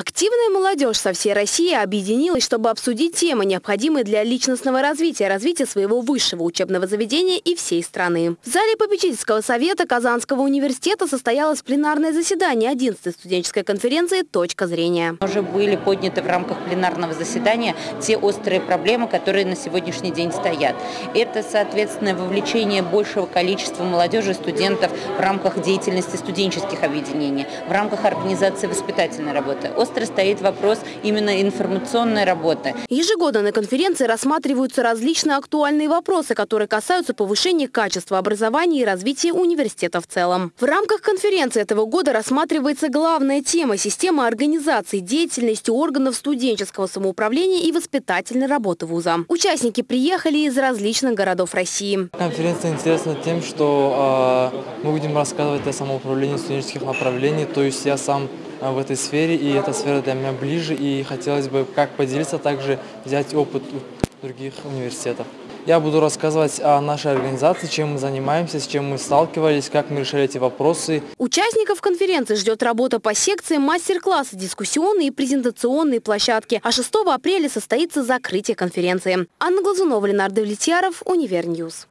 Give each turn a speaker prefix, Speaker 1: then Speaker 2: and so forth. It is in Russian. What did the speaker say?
Speaker 1: Активная молодежь со всей России объединилась, чтобы обсудить темы, необходимые для личностного развития, развития своего высшего учебного заведения и всей страны. В зале попечительского совета Казанского университета состоялось пленарное заседание 11-й студенческой конференции «Точка зрения».
Speaker 2: Уже были подняты в рамках пленарного заседания те острые проблемы, которые на сегодняшний день стоят. Это, соответственно, вовлечение большего количества молодежи и студентов в рамках деятельности студенческих объединений, в рамках организации воспитательной работы остро стоит вопрос именно информационной работы.
Speaker 1: Ежегодно на конференции рассматриваются различные актуальные вопросы, которые касаются повышения качества образования и развития университета в целом. В рамках конференции этого года рассматривается главная тема – система организации деятельности органов студенческого самоуправления и воспитательной работы вуза. Участники приехали из различных городов России.
Speaker 3: Конференция интересна тем, что э, мы будем рассказывать о самоуправлении студенческих направлений, то есть я сам в этой сфере, и эта сфера для меня ближе, и хотелось бы как поделиться, также взять опыт у других университетов. Я буду рассказывать о нашей организации, чем мы занимаемся, с чем мы сталкивались, как мы решали эти вопросы.
Speaker 1: Участников конференции ждет работа по секциям, мастер-классы, дискуссионные и презентационные площадки. А 6 апреля состоится закрытие конференции. Анна Глазунова, Ленар Давлетьяров, Univer News.